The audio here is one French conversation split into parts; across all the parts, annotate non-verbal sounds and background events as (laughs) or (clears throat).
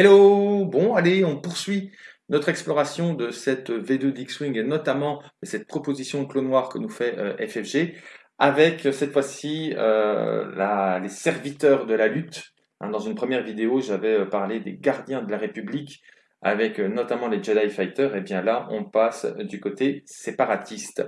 Hello Bon, allez, on poursuit notre exploration de cette V2 d'X-Wing et notamment de cette proposition de clone noir que nous fait euh, FFG avec cette fois-ci euh, les serviteurs de la lutte. Hein, dans une première vidéo, j'avais euh, parlé des gardiens de la République avec notamment les Jedi Fighters. Et bien là, on passe du côté séparatiste.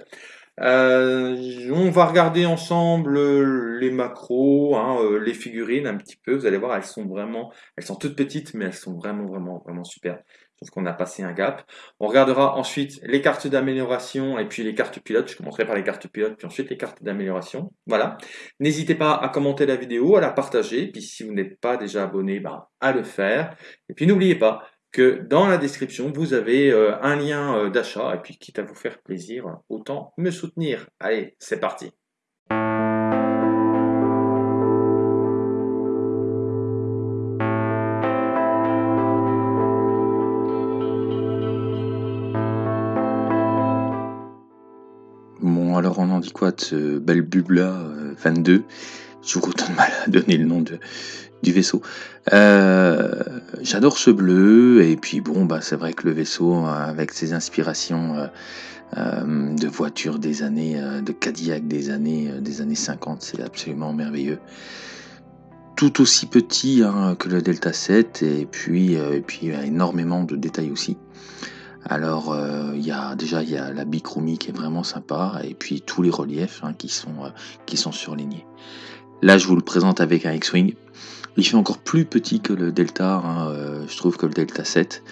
Euh, on va regarder ensemble euh, les macros, hein, euh, les figurines un petit peu. Vous allez voir, elles sont vraiment, elles sont toutes petites, mais elles sont vraiment, vraiment, vraiment super. Trouve qu'on a passé un gap. On regardera ensuite les cartes d'amélioration et puis les cartes pilotes. Je commencerai par les cartes pilotes, puis ensuite les cartes d'amélioration. Voilà. N'hésitez pas à commenter la vidéo, à la partager. Puis si vous n'êtes pas déjà abonné, bah, à le faire. Et puis n'oubliez pas, que dans la description, vous avez euh, un lien euh, d'achat, et puis quitte à vous faire plaisir, autant me soutenir. Allez, c'est parti Bon, alors on en dit quoi de ce bel bubla 22 euh, Je vous de mal à donner le nom de, du vaisseau. Euh, j'adore ce bleu, et puis bon, bah, c'est vrai que le vaisseau, avec ses inspirations euh, euh, de voitures des années, de Cadillac des années, des années 50, c'est absolument merveilleux. Tout aussi petit hein, que le Delta 7, et puis, et puis énormément de détails aussi. Alors, il y a déjà il y a la bichromie qui est vraiment sympa, et puis tous les reliefs hein, qui, sont, qui sont surlignés. Là, je vous le présente avec un X-Wing. Il fait encore plus petit que le Delta, hein, euh, je trouve que le Delta 7.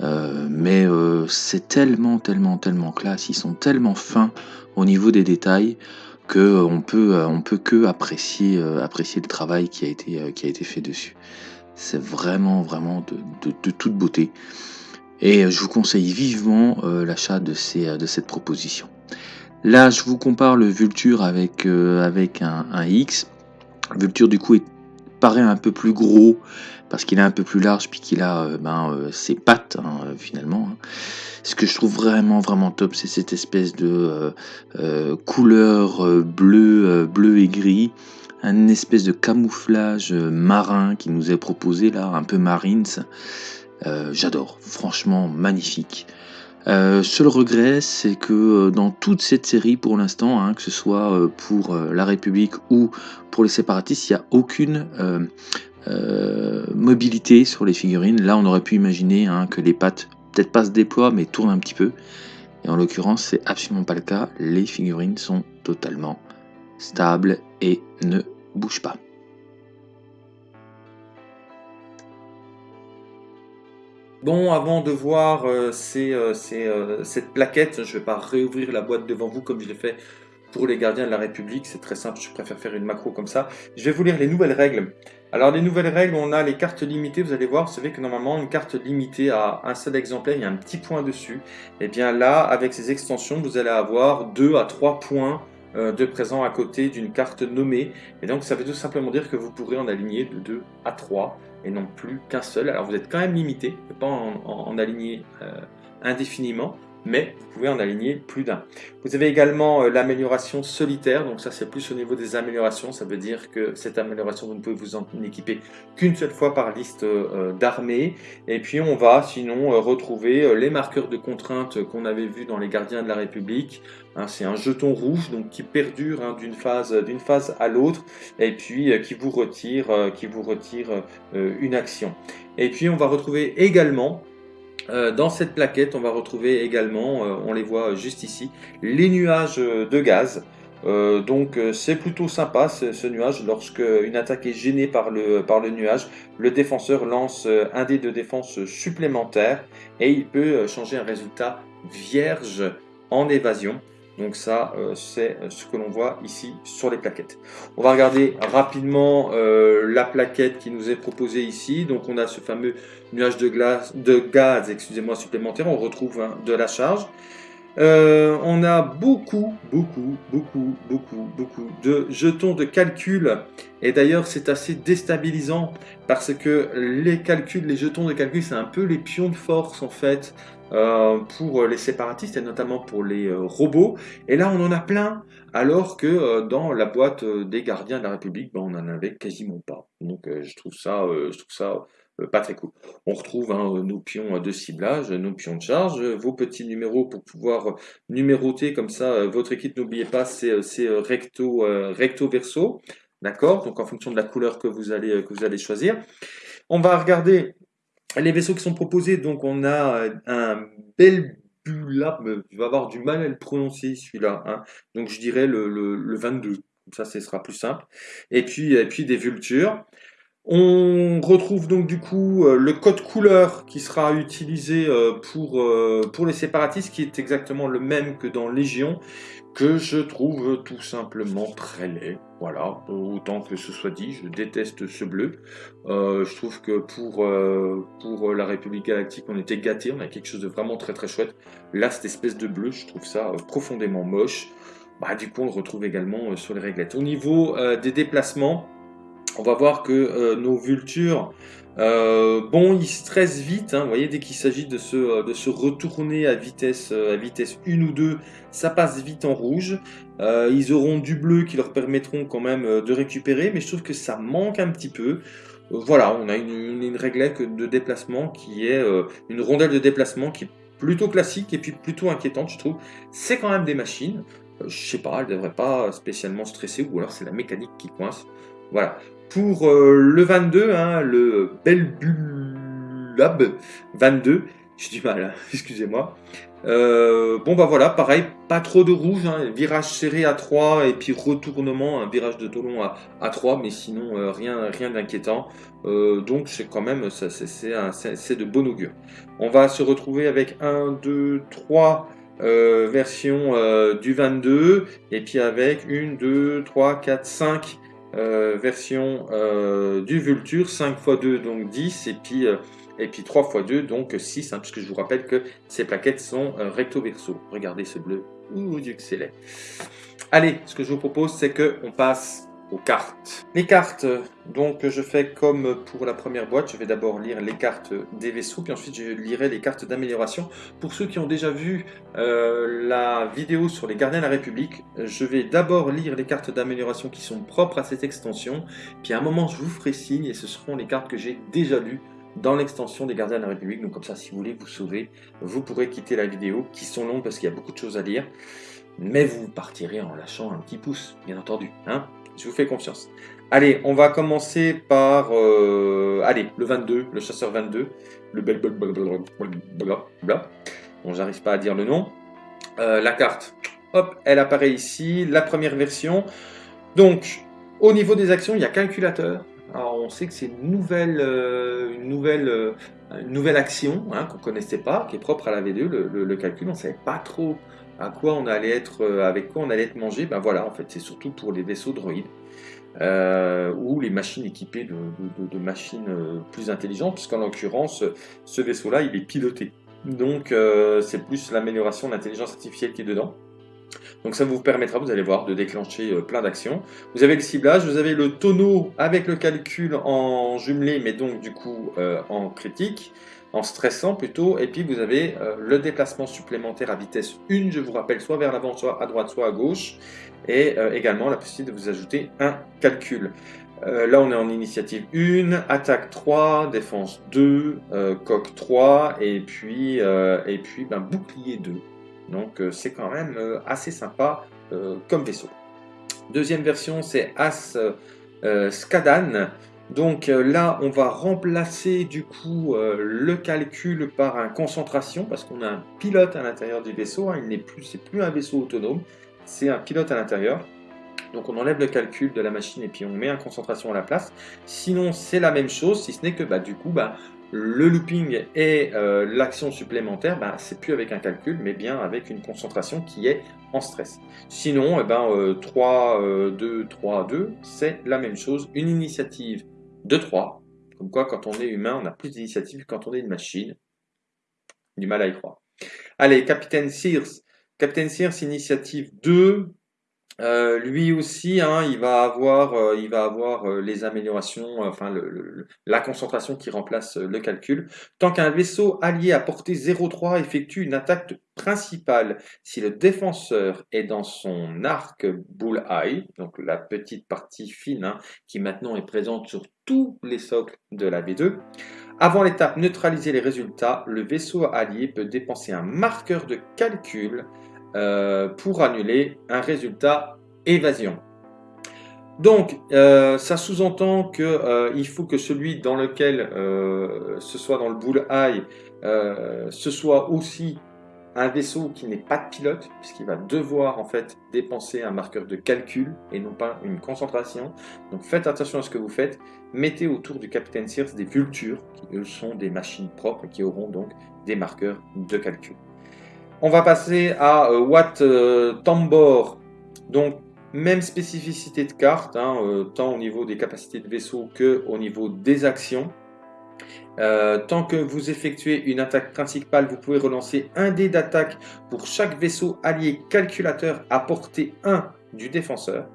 Euh, mais euh, c'est tellement, tellement, tellement classe, ils sont tellement fins au niveau des détails que on peut, on peut que apprécier, apprécier le travail qui a été, qui a été fait dessus. C'est vraiment, vraiment de, toute beauté. Et je vous conseille vivement l'achat de, ces, de cette proposition. Là, je vous compare le Vulture avec, avec un, un X. Vulture, du coup, est paraît un peu plus gros parce qu'il est un peu plus large puis qu'il a euh, ben, euh, ses pattes hein, euh, finalement. Hein. Ce que je trouve vraiment vraiment top, c'est cette espèce de couleur bleu, bleu et gris, un espèce de camouflage marin qui nous est proposé là, un peu marines. J'adore, franchement magnifique. Euh, seul regret, c'est que euh, dans toute cette série, pour l'instant, hein, que ce soit euh, pour la République ou pour les séparatistes, il n'y a aucune mobilité sur les figurines. Là, on aurait pu imaginer hein, que les pattes, peut-être pas se déploient, mais tournent un petit peu. Et en l'occurrence, c'est absolument pas le cas. Les figurines sont totalement stables et ne bougent pas. Bon, avant de voir euh, euh, euh, cette plaquette, je ne vais pas réouvrir la boîte devant vous comme je l'ai fait pour les gardiens de la République. C'est très simple, je préfère faire une macro comme ça. Je vais vous lire les nouvelles règles. Alors, les nouvelles règles, on a les cartes limitées. Vous allez voir, vous savez que normalement, une carte limitée à un seul exemplaire, il y a un petit point dessus. Et eh bien là, avec ces extensions, vous allez avoir 2 à 3 points de présent à côté d'une carte nommée. Et donc, ça veut tout simplement dire que vous pourrez en aligner de 2 à 3 et non plus qu'un seul. Alors vous êtes quand même limité, pas en, aligner euh, indéfiniment, mais vous pouvez en aligner plus d'un. Vous avez également euh, l'amélioration solitaire, donc ça c'est plus au niveau des améliorations, ça veut dire que cette amélioration vous ne pouvez vous en équiper qu'une seule fois par liste euh, d'armée, et puis on va sinon euh, retrouver les marqueurs de contraintes qu'on avait vus dans les gardiens de la République, hein, c'est un jeton rouge donc qui perdure hein, d'une phase, à l'autre, et puis qui vous retire, une action. Et puis on va retrouver également euh, dans cette plaquette, on va retrouver également, euh, on les voit juste ici, les nuages de gaz. Euh, donc c'est plutôt sympa ce, nuage, lorsque une attaque est gênée par le, par le nuage, le défenseur lance un dé de défense supplémentaire et il peut changer un résultat vierge en évasion. Donc ça, euh, c'est euh, ce que l'on voit ici sur les plaquettes. On va regarder rapidement euh, la plaquette qui nous est proposée ici. Donc on a ce fameux nuage de, glace, de gaz excusez-moi, supplémentaire. On retrouve hein, de la charge. on a beaucoup, beaucoup, beaucoup, beaucoup, beaucoup de jetons de calcul. Et d'ailleurs, c'est assez déstabilisant parce que les calculs, les jetons de calcul, c'est un peu les pions de force en fait euh, pour les séparatistes et notamment pour les euh, robots. Et là, on en a plein, alors que euh, dans la boîte des gardiens de la République, ben, on n'en avait quasiment pas. Donc, je trouve ça, je trouve ça pas très cool. On retrouve hein, nos pions de ciblage, nos pions de charge, vos petits numéros pour pouvoir numéroter comme ça votre équipe. N'oubliez pas, c'est recto, recto verso. D'accord? Donc en fonction de la couleur que vous allez, que vous allez choisir. On va regarder les vaisseaux qui sont proposés. Donc on a un bel Belbula, tu vas avoir du mal à le prononcer celui-là. Hein. Donc je dirais le, le, 22. Comme ça, ce sera plus simple. Et puis, et puis des vultures. On retrouve donc du coup euh, le code couleur qui sera utilisé euh, pour, euh, pour les séparatistes, qui est exactement le même que dans Légion que je trouve tout simplement très laid. Voilà, autant que ce soit dit, je déteste ce bleu. Je trouve que pour, pour la République Galactique, on était gâtés, on a quelque chose de vraiment très très chouette. Là, cette espèce de bleu, je trouve ça profondément moche. Bah, du coup, on le retrouve également sur les réglettes. Au niveau des déplacements, on va voir que nos vultures euh, bon, ils stressent vite, hein, vous voyez, dès qu'il s'agit de se, euh, retourner à vitesse, euh, à vitesse 1 ou 2, ça passe vite en rouge. ils auront du bleu qui leur permettront quand même de récupérer, mais je trouve que ça manque un petit peu. voilà, on a une, une, réglette de déplacement qui est une rondelle de déplacement qui est plutôt classique et puis plutôt inquiétante, je trouve. C'est quand même des machines. je sais pas, elles ne devraient pas spécialement stresser, ou alors c'est la mécanique qui coince. Voilà. Pour euh, le 22, hein, le Belbulab 22, j'ai du mal, hein, (laughs) excusez-moi. Euh, bon bah voilà, pareil, pas trop de rouge, hein, virage serré à 3 et puis retournement, un virage de tolon à, à 3, mais sinon euh, rien, rien d'inquiétant. donc c'est quand même, c'est de bon augure. On va se retrouver avec 1, 2, 3 versions du 22 et puis avec 1, 2, 3, 4, 5 euh, version euh, du Vulture, 5 x 2 donc 10 et puis, euh, et puis 3 x 2 donc 6 hein, puisque je vous rappelle que ces plaquettes sont recto verso. Regardez ce bleu, ouh Dieu que. Allez, ce que je vous propose c'est que on passe cartes. Les cartes, donc je fais comme pour la première boîte, je vais d'abord lire les cartes des vaisseaux, puis ensuite je lirai les cartes d'amélioration. Pour ceux qui ont déjà vu euh, la vidéo sur les gardiens de la République, je vais d'abord lire les cartes d'amélioration qui sont propres à cette extension, puis à un moment je vous ferai signe et ce seront les cartes que j'ai déjà lues dans l'extension des gardiens de la République. Donc comme ça, si vous voulez vous sauver, vous pourrez quitter la vidéo, qui sont longues parce qu'il y a beaucoup de choses à lire. Mais vous partirez en lâchant un petit pouce, bien entendu. Hein je vous fais confiance. Allez, on va commencer par... Euh, allez, le 22, le chasseur 22. Le bel... Bon, j'arrive pas à dire le nom. Euh, la carte, hop, elle apparaît ici. La première version. Donc, au niveau des actions, il y a calculateur. Alors, on sait que c'est une nouvelle, euh, une nouvelle, une nouvelle action hein, qu'on connaissait pas, qui est propre à la V2, le, calcul. On savait pas trop à quoi on allait être, euh, avec quoi on allait être mangé, ben voilà, en fait, c'est surtout pour les vaisseaux droïdes. Euh, ou les machines équipées de, machines euh, plus intelligentes, puisqu'en l'occurrence, ce vaisseau-là, il est piloté. Donc, c'est plus l'amélioration de l'intelligence artificielle qui est dedans. Donc ça vous permettra, vous allez voir, de déclencher plein d'actions. Vous avez le ciblage, vous avez le tonneau avec le calcul en jumelé, mais donc du coup en critique en stressant plutôt, et puis vous avez euh, le déplacement supplémentaire à vitesse 1, je vous rappelle, soit vers l'avant, soit à droite, soit à gauche, et euh, également la possibilité de vous ajouter un calcul. Euh, là, on est en initiative 1, attaque 3, défense 2, coque 3, et puis, et puis ben, bouclier 2. Donc c'est quand même assez sympa comme vaisseau. Deuxième version, c'est As Skadan. Donc euh, là, on va remplacer du coup euh, le calcul par un concentration parce qu'on a un pilote à l'intérieur du vaisseau. Hein. il n'est plus, c'est plus un vaisseau autonome, c'est un pilote à l'intérieur. Donc on enlève le calcul de la machine et puis on met un concentration à la place. Sinon, c'est la même chose, si ce n'est que bah, du coup, bah, le looping et euh, l'action supplémentaire, bah, c'est plus avec un calcul, mais bien avec une concentration qui est en stress. Sinon, eh ben, 3, 2, 3, 2, c'est la même chose. Une initiative de 3. Comme quoi, quand on est humain, on a plus d'initiative que quand on est une machine. Du mal à y croire. Allez, Capitaine Sears. Capitaine Sears, initiative 2. Euh, lui aussi, hein, il va avoir, euh, euh, les améliorations, enfin la concentration qui remplace le calcul. Tant qu'un vaisseau allié à portée 0,3 effectue une attaque principale, si le défenseur est dans son arc bullseye, donc la petite partie fine hein, qui maintenant est présente sur tous les socles de la V2, avant l'étape neutraliser les résultats, le vaisseau allié peut dépenser un marqueur de calcul euh, pour annuler un résultat évasion. Donc, euh, ça sous-entend qu'il euh, faut que celui dans lequel ce soit dans le bullseye, ce soit aussi un vaisseau qui n'est pas de pilote, puisqu'il va devoir en fait dépenser un marqueur de calcul et non pas une concentration. Donc faites attention à ce que vous faites. Mettez autour du capitaine Sears des vultures, qui sont des machines propres qui auront donc des marqueurs de calcul. On va passer à euh, Watt euh, Tambor. Donc, même spécificité de carte, hein, euh, tant au niveau des capacités de vaisseau que au niveau des actions. tant que vous effectuez une attaque principale, vous pouvez relancer un dé d'attaque pour chaque vaisseau allié calculateur à portée 1 du défenseur.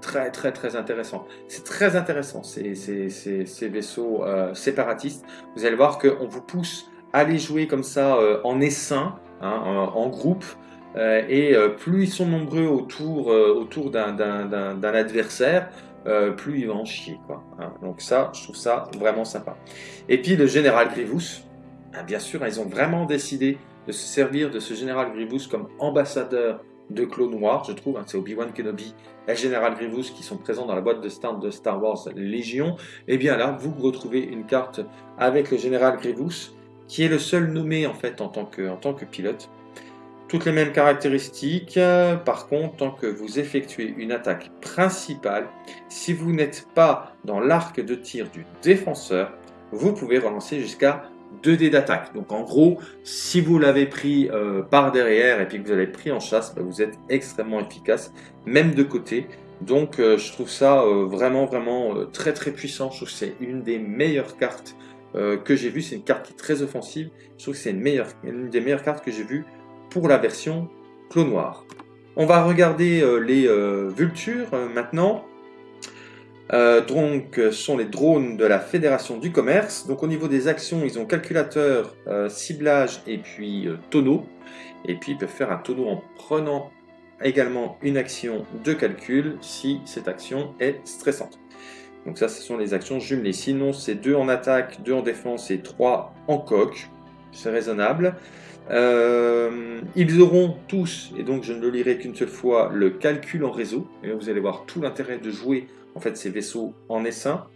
Très très très intéressant. C'est très intéressant ces, ces, vaisseaux séparatistes. Vous allez voir qu'on vous pousse à les jouer comme ça en essaim Hein, en, groupe. Euh, et euh, plus ils sont nombreux autour, euh, autour d'un adversaire, plus ils vont en chier. Quoi, hein. Donc ça, je trouve ça vraiment sympa. Et puis le général Grievous, hein, bien sûr, ils ont vraiment décidé de se servir de ce général Grievous comme ambassadeur de Clone Noir, je trouve. c'est Obi-Wan Kenobi et général Grievous qui sont présents dans la boîte de stand de Star Wars Légion. Et bien là, vous retrouvez une carte avec le général Grievous qui est le seul nommé en fait en tant que, pilote. Toutes les mêmes caractéristiques, par contre, tant que vous effectuez une attaque principale, si vous n'êtes pas dans l'arc de tir du défenseur, vous pouvez relancer jusqu'à 2 dés d'attaque. Donc en gros, si vous l'avez pris euh, par derrière et puis que vous l'avez pris en chasse, bah, vous êtes extrêmement efficace, même de côté. Donc euh, je trouve ça euh, vraiment vraiment très très puissant. Je trouve que c'est une des meilleures cartes euh, que j'ai vu. C'est une carte qui est très offensive. Je trouve que c'est une, des meilleures cartes que j'ai vues pour la version Clos Noir. On va regarder euh, les euh, Vultures maintenant. donc, sont les drones de la Fédération du Commerce. Donc, au niveau des actions, ils ont calculateur, ciblage et puis tonneau. Et puis, ils peuvent faire un tonneau en prenant également une action de calcul si cette action est stressante. Donc ça, ce sont les actions jumelées. Sinon, c'est 2 en attaque, 2 en défense et 3 en coque. C'est raisonnable. Euh, ils auront tous, et donc je ne le lirai qu'une seule fois, le calcul en réseau. Et vous allez voir tout l'intérêt de jouer en fait ces vaisseaux en essaim.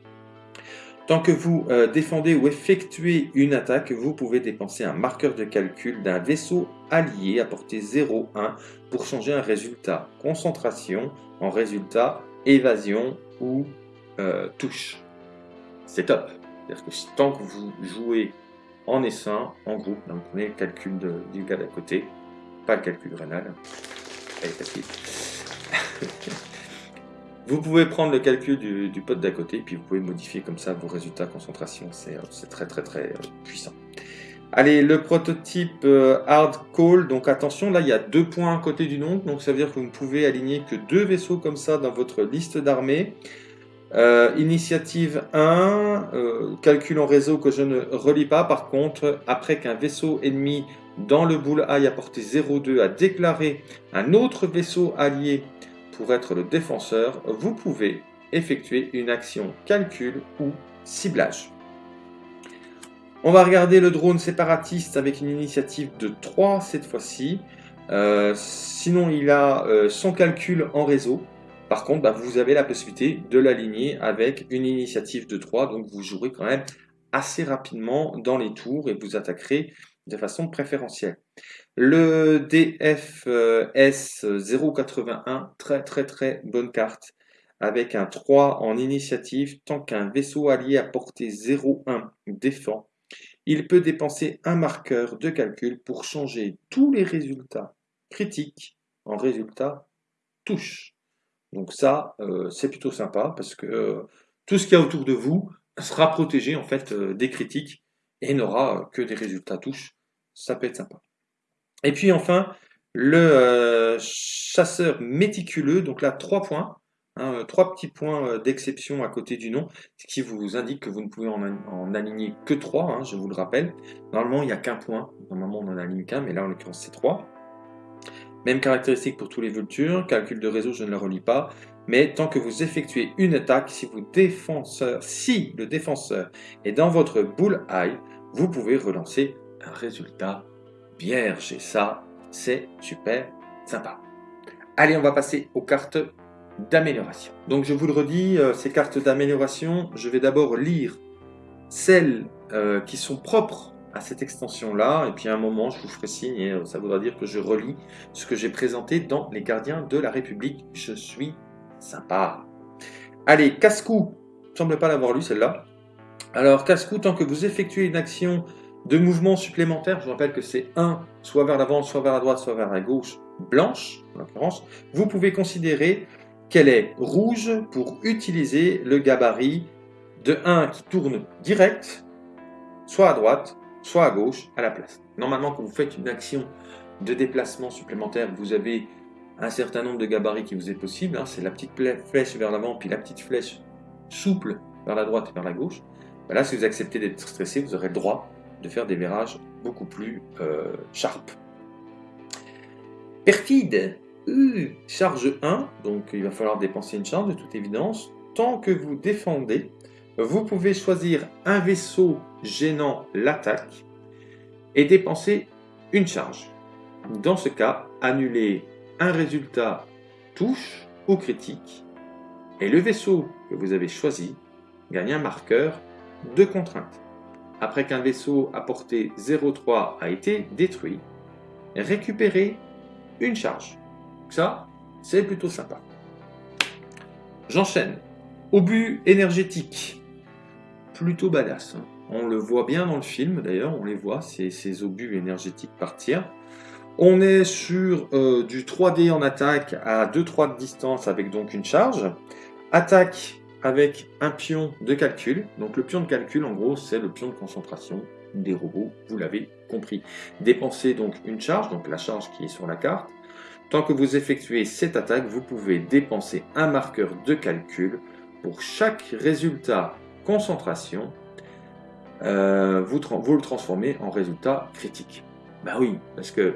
Tant que vous euh, défendez ou effectuez une attaque, vous pouvez dépenser un marqueur de calcul d'un vaisseau allié à portée 0,1 pour changer un résultat concentration en résultat évasion ou euh, touche. C'est top. C'est-à-dire que tant que vous jouez en essaim, en groupe, donc prenez le calcul du gars d'à côté, pas le calcul rénal. facile. (laughs) vous pouvez prendre le calcul du, pote d'à côté, puis vous pouvez modifier comme ça vos résultats concentration. C'est euh, très très très euh, puissant. Allez, le prototype Hard Call, donc attention, là il y a deux points à côté du nom, donc ça veut dire que vous ne pouvez aligner que deux vaisseaux comme ça dans votre liste d'armées. Euh, initiative 1, euh, calcul en réseau que je ne relis pas. Par contre, après qu'un vaisseau ennemi dans le bullseye à portée 0,2 a déclaré un autre vaisseau allié pour être le défenseur, vous pouvez effectuer une action calcul ou ciblage. On va regarder le drone séparatiste avec une initiative de 3 cette fois-ci. Euh, sinon, il a son calcul en réseau. Par contre, bah, vous avez la possibilité de l'aligner avec une initiative de 3, donc vous jouerez quand même assez rapidement dans les tours et vous attaquerez de façon préférentielle. Le DFS 081, très très très bonne carte, avec un 3 en initiative, tant qu'un vaisseau allié à portée 0,1 défend, il peut dépenser un marqueur de calcul pour changer tous les résultats critiques en résultats touche. Donc ça, euh, c'est plutôt sympa parce que euh, tout ce qu'il y a autour de vous sera protégé en fait euh, des critiques et n'aura que des résultats touches. Ça peut être sympa. Et puis enfin, Le chasseur méticuleux, donc là, 3 points. Hein, trois petits points d'exception à côté du nom, ce qui vous indique que vous ne pouvez en, aligner que 3, hein, je vous le rappelle. Normalement, il n'y a qu'un point. Normalement, on en aligne qu'un, mais là, en l'occurrence, c'est 3. Même caractéristique pour tous les vultures, calcul de réseau, je ne le relis pas. Mais tant que vous effectuez une attaque, si, vous défenseur, si le défenseur est dans votre bull eye, vous pouvez relancer un résultat vierge. Et ça, c'est super sympa. Allez, on va passer aux cartes d'amélioration. Donc je vous le redis, euh, ces cartes d'amélioration, je vais d'abord lire celles euh, qui sont propres à cette extension-là, et puis à un moment, je vous ferai signe, et euh, ça voudra dire que je relis ce que j'ai présenté dans Les Gardiens de la République. Je suis sympa. Allez, casse-cou, semble pas l'avoir lu celle-là. Alors, casse-cou, tant que vous effectuez une action de mouvement supplémentaire, je rappelle que c'est 1, soit vers l'avant, soit vers la droite, soit vers la gauche, blanche, en l'occurrence, vous pouvez considérer qu'elle est rouge pour utiliser le gabarit de 1 qui tourne direct, soit à droite, soit à gauche, à la place. Normalement, quand vous faites une action de déplacement supplémentaire, vous avez un certain nombre de gabarits qui vous est possible. Hein. c'est la petite flèche vers l'avant, puis la petite flèche souple vers la droite et vers la gauche. Ben là, si vous acceptez d'être stressé, vous aurez le droit de faire des virages beaucoup plus euh, sharp. Perfide, charge 1, donc il va falloir dépenser une charge de toute évidence. Tant que vous défendez, vous pouvez choisir un vaisseau gênant l'attaque et dépenser une charge. Dans ce cas, annuler un résultat touche ou critique et le vaisseau que vous avez choisi gagne un marqueur de contrainte. Après qu'un vaisseau à portée 0,3 a été détruit, récupérez une charge. Ça, c'est plutôt sympa. J'enchaîne. Obus énergétique plutôt badass. On le voit bien dans le film d'ailleurs, on les voit, ces, ces obus énergétiques partir. On est sur euh, du 3D en attaque à 2-3 de distance avec donc une charge. Attaque avec un pion de calcul. Donc le pion de calcul en gros c'est le pion de concentration des robots, vous l'avez compris. Dépensez donc une charge, donc la charge qui est sur la carte. Tant que vous effectuez cette attaque, vous pouvez dépenser un marqueur de calcul pour chaque résultat concentration, euh, vous, le transformez en résultat critique. Ben oui, parce que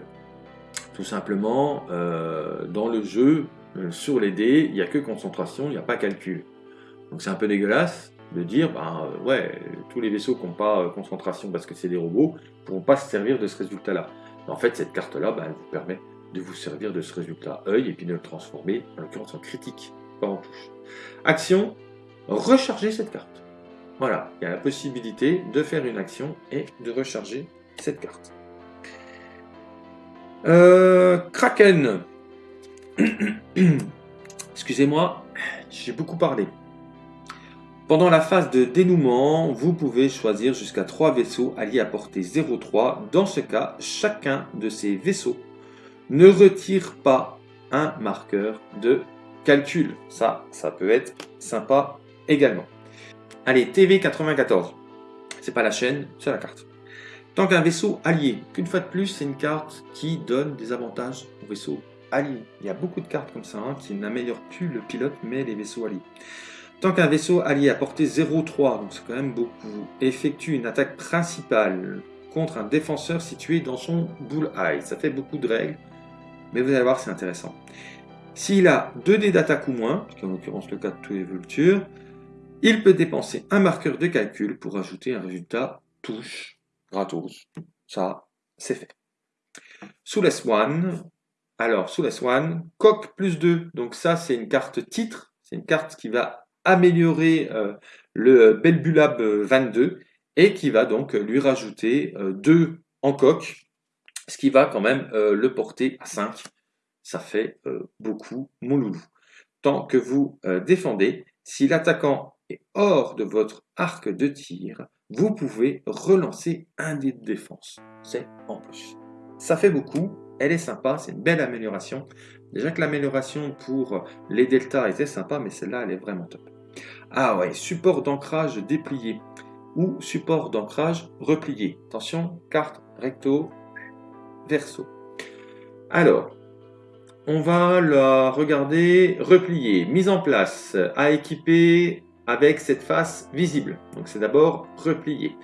tout simplement, euh, dans le jeu, euh, sur les dés, il n'y a que concentration, il n'y a pas calcul. Donc c'est un peu dégueulasse de dire, ben ouais, tous les vaisseaux qui n'ont pas concentration parce que c'est des robots, ne pourront pas se servir de ce résultat-là. En fait, cette carte-là, ben, elle vous permet de vous servir de ce résultat œil et puis de le transformer, en l'occurrence en critique, pas en touche. Action, recharger cette carte. Voilà, il y a la possibilité de faire une action et de recharger cette carte. Euh, Kraken. (coughs) Excusez-moi, j'ai beaucoup parlé. Pendant la phase de dénouement, vous pouvez choisir jusqu'à 3 vaisseaux alliés à portée 0,3. Dans ce cas, chacun de ces vaisseaux ne retire pas un marqueur de calcul. Ça, ça peut être sympa également. Allez, TV94. C'est pas la chaîne, c'est la carte. Tant qu'un vaisseau allié, qu'une fois de plus, c'est une carte qui donne des avantages aux vaisseaux alliés. Il y a beaucoup de cartes comme ça hein, qui n'améliorent plus le pilote, mais les vaisseaux alliés. Tant qu'un vaisseau allié à portée 0,3, donc c'est quand même beaucoup, effectue une attaque principale contre un défenseur situé dans son bull eye. Ça fait beaucoup de règles, mais vous allez voir, c'est intéressant. S'il a 2 dés d'attaque ou moins, ce qui est en l'occurrence le cas de tous les vultures, il peut dépenser un marqueur de calcul pour ajouter un résultat touche gratos. Ça, c'est fait. Sous la Swan, alors sous la Swan, coq plus 2. Donc ça, c'est une carte titre. C'est une carte qui va améliorer euh, le Belbulab 22 et qui va donc lui rajouter 2 euh, en coq, ce qui va quand même euh, le porter à 5. Ça fait beaucoup, mon loulou. Tant que vous défendez, si l'attaquant et hors de votre arc de tir, vous pouvez relancer un dé de défense. C'est en plus. Ça fait beaucoup, elle est sympa, c'est une belle amélioration. Déjà que l'amélioration pour les deltas était sympa, mais celle-là, elle est vraiment top. Ah ouais, support d'ancrage déplié ou support d'ancrage replié. Attention, carte recto, verso. Alors, on va la regarder repliée, mise en place, à équiper avec cette face visible. Donc c'est d'abord replié.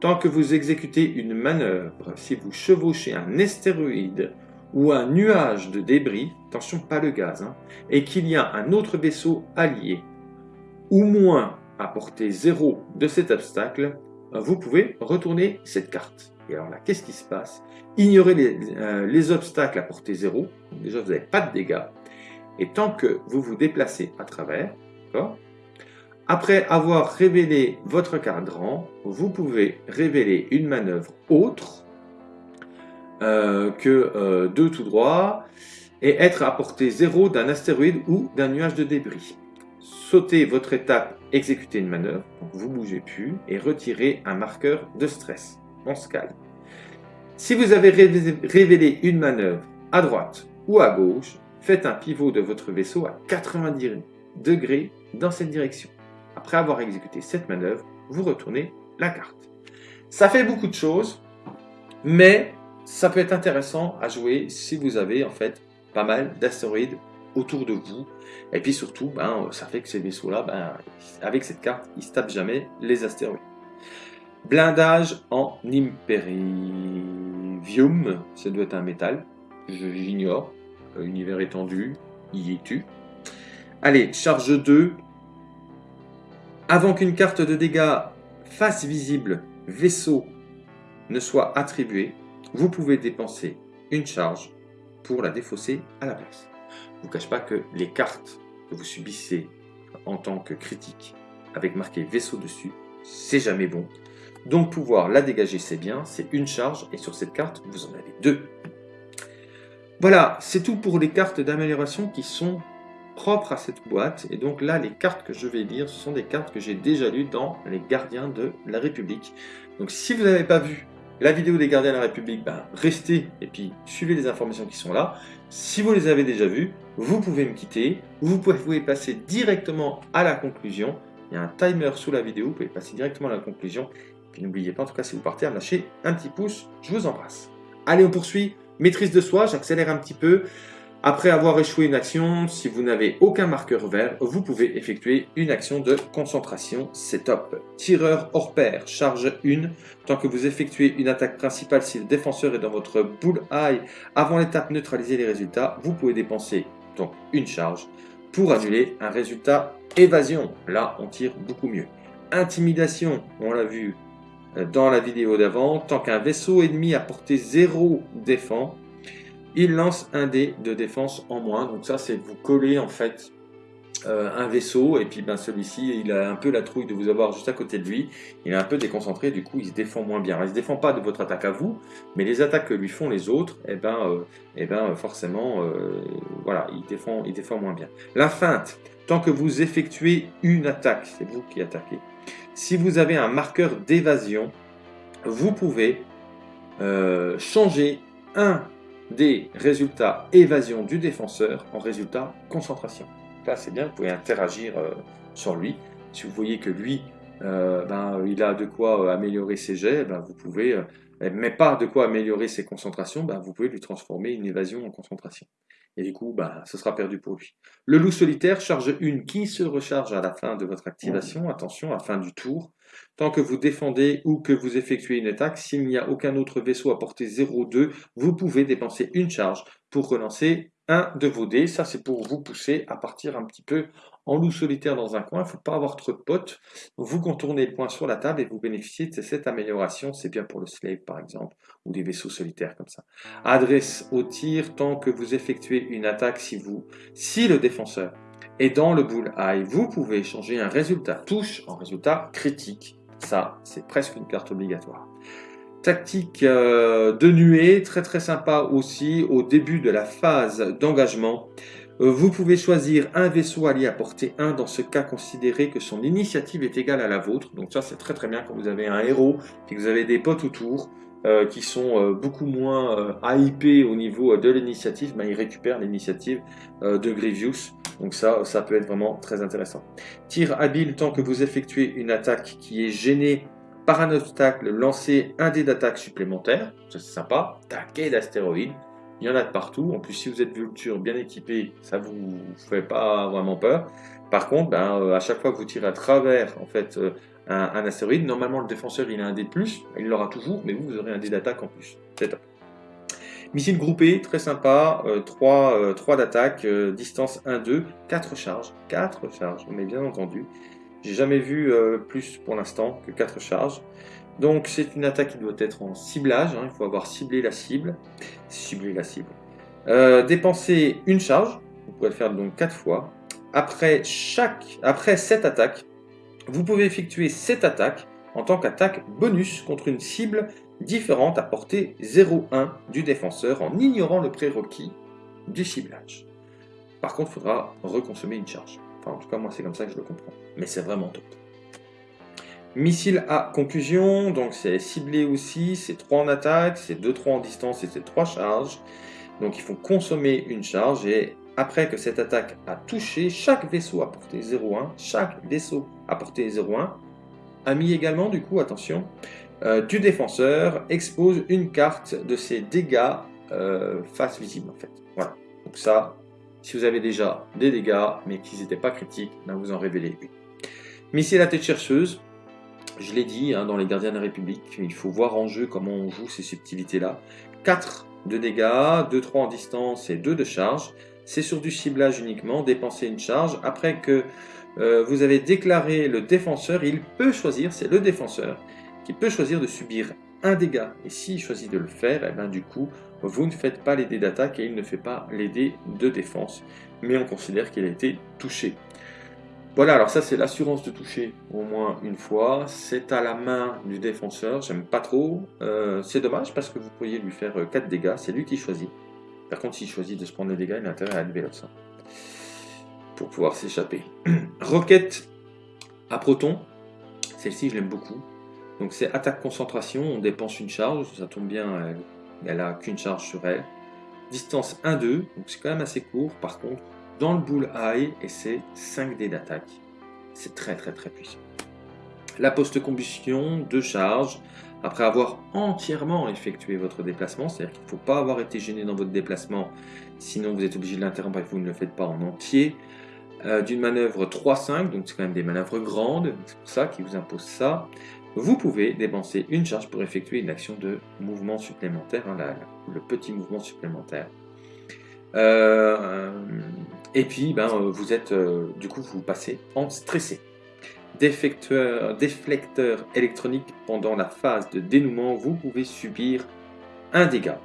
Tant que vous exécutez une manœuvre, si vous chevauchez un astéroïde ou un nuage de débris, attention pas le gaz, hein, et qu'il y a un autre vaisseau allié, ou moins à portée zéro de cet obstacle, vous pouvez retourner cette carte. Et alors là, qu'est-ce qui se passe? Ignorez les, euh, les, obstacles à portée zéro, déjà vous n'avez pas de dégâts, et tant que vous vous déplacez à travers, après avoir révélé votre cadran, vous pouvez révéler une manœuvre autre euh, que euh, tout droit et être à portée zéro d'un astéroïde ou d'un nuage de débris. Sautez votre étape, exécutez une manœuvre, vous ne bougez plus et retirez un marqueur de stress. On se calme. Si vous avez révélé une manœuvre à droite ou à gauche, faites un pivot de votre vaisseau à 90 degrés dans cette direction. Après avoir exécuté cette manœuvre, vous retournez la carte. Ça fait beaucoup de choses, mais ça peut être intéressant à jouer si vous avez en fait pas mal d'astéroïdes autour de vous. Et puis surtout, ben, ça fait que ces vaisseaux-là, ben, avec cette carte, ils se tapent jamais les astéroïdes. Blindage en Imperivium, ça doit être un métal, j'ignore, univers étendu, y es-tu Allez, charge 2, avant qu'une carte de dégâts face visible vaisseau ne soit attribuée, vous pouvez dépenser une charge pour la défausser à la place. Je ne vous cache pas que les cartes que vous subissez en tant que critique avec marqué vaisseau dessus, c'est jamais bon. Donc pouvoir la dégager c'est bien, c'est une charge et sur cette carte vous en avez deux. Voilà, c'est tout pour les cartes d'amélioration qui sont propre à cette boîte. Et donc là, les cartes que je vais lire, ce sont des cartes que j'ai déjà lues dans les Gardiens de la République. Donc si vous n'avez pas vu la vidéo des Gardiens de la République, ben, restez et puis suivez les informations qui sont là. Si vous les avez déjà vues, vous pouvez me quitter. Vous pouvez passer directement à la conclusion. Il y a un timer sous la vidéo, vous pouvez passer directement à la conclusion. Puis n'oubliez pas, en tout cas, si vous partez, à un petit pouce. Je vous embrasse. Allez, on poursuit. Maîtrise de soi, j'accélère un petit peu. Après avoir échoué une action, si vous n'avez aucun marqueur vert, vous pouvez effectuer une action de concentration, c'est top. Tireur hors pair, charge 1. Tant que vous effectuez une attaque principale, si le défenseur est dans votre bull-eye avant l'étape neutraliser les résultats, vous pouvez dépenser donc une charge pour annuler un résultat évasion. Là, on tire beaucoup mieux. Intimidation, on l'a vu euh, dans la vidéo d'avant, tant qu'un vaisseau ennemi à portée 0 défend, il lance un dé de défense en moins. Donc ça, c'est vous coller en fait euh, un vaisseau et puis ben, celui-ci, il a un peu la trouille de vous avoir juste à côté de lui. Il est un peu déconcentré, du coup, il se défend moins bien. il se défend pas de votre attaque à vous, mais les attaques que lui font les autres, eh ben, euh, eh ben forcément, euh, voilà, il défend, il défend moins bien. La feinte, tant que vous effectuez une attaque, c'est vous qui attaquez. Si vous avez un marqueur d'évasion, vous pouvez changer un des résultats évasion du défenseur en résultat concentration. Là, c'est bien, vous pouvez interagir euh, sur lui. Si vous voyez que lui, euh, ben, il a de quoi euh, améliorer ses jets, ben, vous pouvez, mais pas de quoi améliorer ses concentrations, ben, vous pouvez lui transformer une évasion en concentration. Et du coup, ben, ce sera perdu pour lui. Le loup solitaire charge une qui se recharge à la fin de votre activation. Attention, à la fin du tour. Tant que vous défendez ou que vous effectuez une attaque, s'il n'y a aucun autre vaisseau à portée 0,2, vous pouvez dépenser une charge pour relancer un de vos dés. Ça, c'est pour vous pousser à partir un petit peu en loup solitaire dans un coin. Il ne faut pas avoir trop de potes. Vous contournez le point sur la table et vous bénéficiez de cette amélioration. C'est bien pour le slave, par exemple, ou des vaisseaux solitaires comme ça. Adresse au tir tant que vous effectuez une attaque si vous, si le défenseur et dans le bull-eye, vous pouvez changer un résultat touche en résultat critique. Ça, c'est presque une carte obligatoire. Tactique euh, de nuée, très très sympa aussi au début de la phase d'engagement. Euh, vous pouvez choisir un vaisseau allié à portée 1, dans ce cas considérez que son initiative est égale à la vôtre. Donc ça c'est très très bien quand vous avez un héros et que vous avez des potes autour. Euh, qui sont beaucoup moins hypés au niveau de l'initiative, ben, ils récupèrent l'initiative de Grievous. Donc ça, ça peut être vraiment très intéressant. Tir habile, tant que vous effectuez une attaque qui est gênée par un obstacle, lancez un dé d'attaque supplémentaire. Ça c'est sympa. Taquet d'astéroïde. il y en a de partout. En plus, si vous êtes vulture bien équipé, ça vous fait pas vraiment peur. Par contre, ben, euh, à chaque fois que vous tirez à travers en fait, euh, un, astéroïde, normalement le défenseur il a un dé de plus, il l'aura toujours, mais vous, vous aurez un dé d'attaque en plus. C'est top. Missile groupé, très sympa, 3, euh, d'attaque, distance 1-2, 4 charges, 4 charges, mais bien entendu. J'ai jamais vu plus pour l'instant que 4 charges. Donc c'est une attaque qui doit être en ciblage, hein. il faut avoir ciblé la cible. Cibler la cible. Euh, dépenser une charge, vous pouvez le faire donc 4 fois. Après, chaque, après cette attaque, vous pouvez effectuer cette attaque en tant qu'attaque bonus contre une cible différente à portée 0,1 du défenseur en ignorant le prérequis du ciblage. Par contre, il faudra reconsommer une charge. Enfin, en tout cas, moi, c'est comme ça que je le comprends. Mais c'est vraiment top. Missile à conclusion, donc c'est ciblé aussi, c'est 3 en attaque, c'est 2-3 en distance et c'est 3 charges. Donc il faut consommer une charge et après que cette attaque a touché, chaque vaisseau à portée 0,1, chaque vaisseau à portée 0,1, a mis également du coup, attention, euh, du défenseur expose une carte de ses dégâts euh, face visible en fait. Voilà, donc ça, si vous avez déjà des dégâts mais qu'ils n'étaient pas critiques, ben vous en révélez une. Missile à tête chercheuse, je l'ai dit hein, dans les Gardiens de la République, il faut voir en jeu comment on joue ces subtilités-là. 4 de dégâts, 2-3 en distance et 2 de charge. C'est sur du ciblage uniquement, dépenser une charge. Après que euh, vous avez déclaré le défenseur, il peut choisir, c'est le défenseur, qui peut choisir de subir un dégât. Et s'il choisit de le faire, eh ben, du coup, vous ne faites pas les dés d'attaque et il ne fait pas les dés de défense. Mais on considère qu'il a été touché. Voilà, alors ça c'est l'assurance de toucher au moins une fois. C'est à la main du défenseur, j'aime pas trop. Euh, c'est dommage parce que vous pourriez lui faire 4 euh, dégâts, c'est lui qui choisit. Par contre, s'il choisit de se prendre les dégâts, il a intérêt à lever ça. Pour pouvoir s'échapper. (clears throat) Roquette à proton. Celle-ci, je l'aime beaucoup. Donc c'est attaque concentration, on dépense une charge, ça tombe bien, elle, a qu'une charge sur elle. Distance 1-2, donc c'est quand même assez court. Par contre, dans le bullseye et c'est 5 dés d'attaque. C'est très très très puissant. La post-combustion de charge, après avoir entièrement effectué votre déplacement, c'est-à-dire qu'il ne faut pas avoir été gêné dans votre déplacement, sinon vous êtes obligé de l'interrompre et vous ne le faites pas en entier. Euh, d'une manœuvre 3-5, donc c'est quand même des manœuvres grandes, c'est pour ça qu'il vous impose ça. Vous pouvez dépenser une charge pour effectuer une action de mouvement supplémentaire, hein, le petit mouvement supplémentaire. Euh, et puis, ben, euh, vous êtes, du coup, vous passez en stressé. Déflecteur, électronique pendant la phase de dénouement, vous pouvez subir un dégât,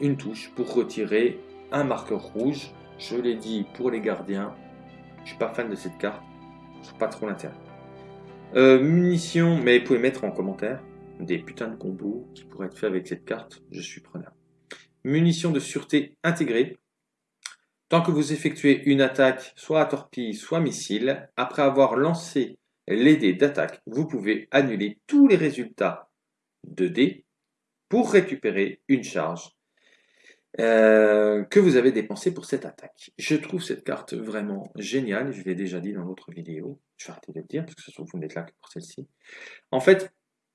une touche pour retirer un marqueur rouge. Je l'ai dit pour les gardiens, je suis pas fan de cette carte, je pas trop l'intérêt. munitions, mais vous pouvez mettre en commentaire des putains de combos qui pourraient être faits avec cette carte, je suis preneur munitions de sûreté intégrées. Tant que vous effectuez une attaque, soit à torpille, soit missile, après avoir lancé les dés d'attaque, vous pouvez annuler tous les résultats de dés pour récupérer une charge euh, que vous avez dépensée pour cette attaque. Je trouve cette carte vraiment géniale, je l'ai déjà dit dans l'autre vidéo, je vais arrêter de le dire parce que ça se trouve vous n'êtes là que pour celle-ci. En fait,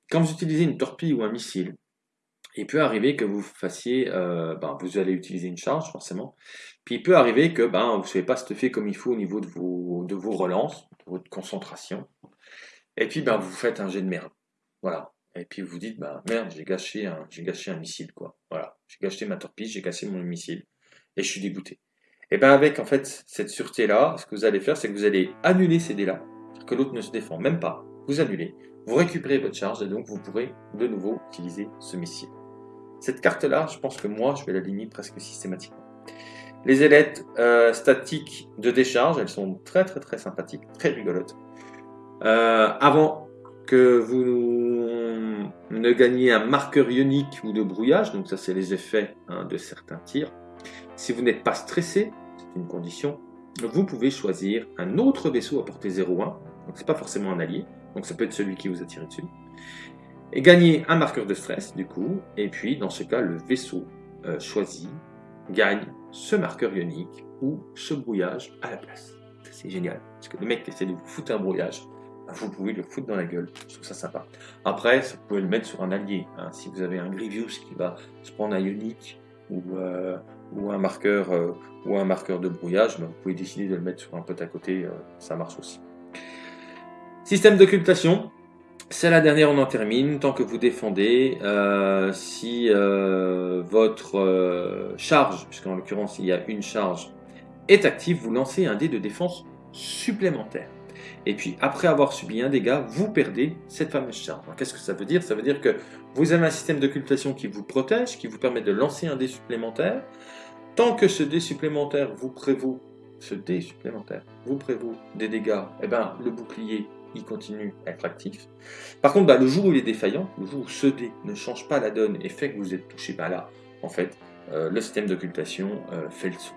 quand vous utilisez une torpille ou un missile, il peut arriver que vous fassiez, euh, ben, vous allez utiliser une charge forcément, puis il peut arriver que ben, vous ne savez pas stuffer comme il faut au niveau de vos, de vos relances, de votre concentration, et puis ben, vous faites un jet de merde. Voilà. Et puis vous dites, ben, merde, j'ai gâché, un, gâché un missile, quoi. Voilà. J'ai gâché ma torpille, j'ai cassé mon missile, et je suis dégoûté. Et bien avec en fait cette sûreté-là, ce que vous allez faire, c'est que vous allez annuler ces dés-là, que l'autre ne se défend même pas. Vous annulez, vous récupérez votre charge, et donc vous pourrez de nouveau utiliser ce missile. Cette carte-là, je pense que moi, je vais l'aligner presque systématiquement. Les ailettes euh, statiques de décharge, elles sont très très très sympathiques, très rigolotes. Euh, avant que vous ne gagniez un marqueur ionique ou de brouillage, donc ça c'est les effets hein, de certains tirs, si vous n'êtes pas stressé, c'est une condition, vous pouvez choisir un autre vaisseau à portée 0,1, donc c'est pas forcément un allié, donc ça peut être celui qui vous a tiré dessus, et gagner un marqueur de stress du coup, et puis dans ce cas le vaisseau euh, choisi gagne ce marqueur ionique ou ce brouillage à la place. C'est génial, parce que le mec qui essaie de vous foutre un brouillage, bah, vous pouvez le foutre dans la gueule, je trouve ça sympa. Après, vous pouvez le mettre sur un allié, hein. si vous avez un Grievous qui va se prendre un ionique, ou, euh, un marqueur euh, ou un marqueur de brouillage, ben, vous pouvez décider de le mettre sur un pote à côté, ça marche aussi. Système d'occultation, c'est la dernière, on en termine. Tant que vous défendez, si votre charge, puisqu'en l'occurrence il y a une charge, est active, vous lancez un dé de défense supplémentaire. Et puis après avoir subi un dégât, vous perdez cette fameuse charge. Qu'est-ce que ça veut dire? Ça veut dire que vous avez un système d'occultation qui vous protège, qui vous permet de lancer un dé supplémentaire. Tant que ce dé supplémentaire vous prévaut, ce dé supplémentaire vous prévaut des dégâts, eh ben, le bouclier il continue à être actif. Par contre, bah, le jour où il est défaillant, le jour où ce dé ne change pas la donne et fait que vous êtes touché, par là, en fait, euh, le système d'occultation euh, fait le saut.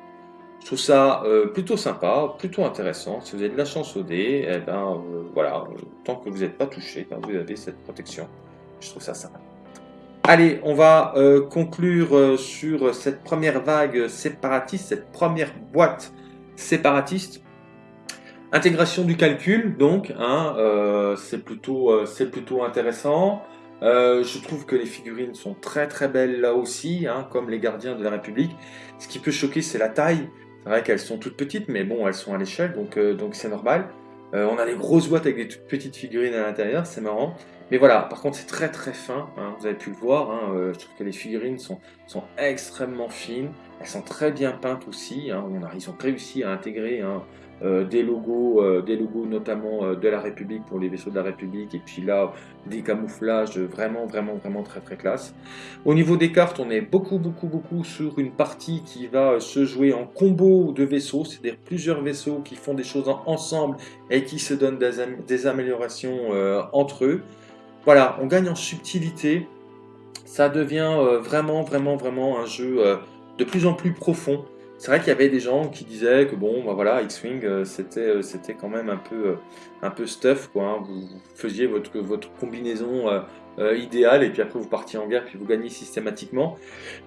Je trouve ça euh, plutôt sympa, plutôt intéressant. Si vous avez de la chance au dé, eh ben, voilà, tant que vous n'êtes pas touché, ben, vous avez cette protection. Je trouve ça sympa. Allez, on va conclure sur cette première vague séparatiste, cette première boîte séparatiste. Intégration du calcul, donc, hein, c'est plutôt, c'est plutôt intéressant. je trouve que les figurines sont très très belles là aussi, hein, comme les gardiens de la République. Ce qui peut choquer, c'est la taille. C'est vrai qu'elles sont toutes petites, mais bon, elles sont à l'échelle, donc euh, donc c'est normal. Euh, on a des grosses boîtes avec des toutes petites figurines à l'intérieur, c'est marrant. Mais voilà, par contre c'est très très fin, hein, vous avez pu le voir, euh, je trouve que les figurines sont, sont extrêmement fines, elles sont très bien peintes aussi, ils ont réussi à intégrer euh, des logos, euh, des logos notamment euh, de la République pour les vaisseaux de la République, et puis là des camouflages vraiment vraiment vraiment très très classe. Au niveau des cartes, on est beaucoup beaucoup beaucoup sur une partie qui va se jouer en combo de vaisseaux, c'est-à-dire plusieurs vaisseaux qui font des choses ensemble et qui se donnent des, améliorations entre eux. Voilà, on gagne en subtilité, ça devient vraiment vraiment vraiment un jeu de plus en plus profond. C'est vrai qu'il y avait des gens qui disaient que bon, bah voilà, X-Wing, euh, c'était, euh, c'était quand même un peu, euh, un peu stuff, quoi. Hein. Vous, faisiez votre, votre combinaison idéale et puis après vous partiez en guerre puis vous gagnez systématiquement.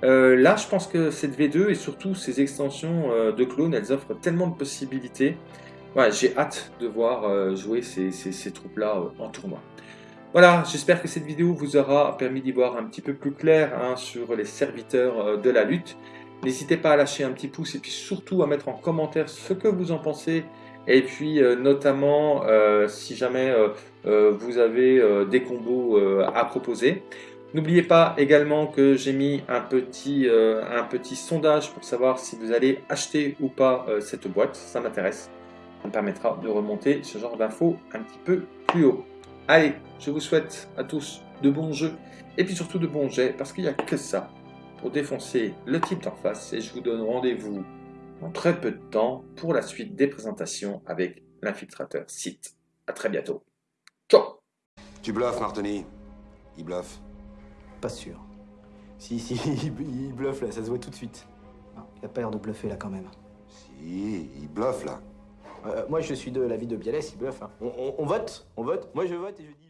là, je pense que cette V2 et surtout ces extensions de clones, elles offrent tellement de possibilités. j'ai hâte de voir jouer ces, ces, troupes-là en tournoi. Voilà, j'espère que cette vidéo vous aura permis d'y voir un petit peu plus clair hein, sur les serviteurs de la lutte. N'hésitez pas à lâcher un petit pouce et puis surtout à mettre en commentaire ce que vous en pensez. Et puis euh, notamment euh, si jamais euh, vous avez des combos à proposer. N'oubliez pas également que j'ai mis un petit, un petit sondage pour savoir si vous allez acheter ou pas cette boîte. Ça m'intéresse. Ça me permettra de remonter ce genre d'infos un petit peu plus haut. Allez, je vous souhaite à tous de bons jeux et puis surtout de bons jets parce qu'il n'y a que ça pour défoncer le type d'en face et je vous donne rendez-vous dans très peu de temps pour la suite des présentations avec l'infiltrateur site. A très bientôt. Ciao Tu bluffes, Martoni. Il bluffe. Pas sûr. Si, si, (laughs) il bluffe là, ça se voit tout de suite. il a pas l'air de bluffer là quand même. Si, il bluffe là. Euh, moi je suis de l'avis de Bialès, il bluffe. Hein. On, on vote, on vote. Moi je vote et je dis...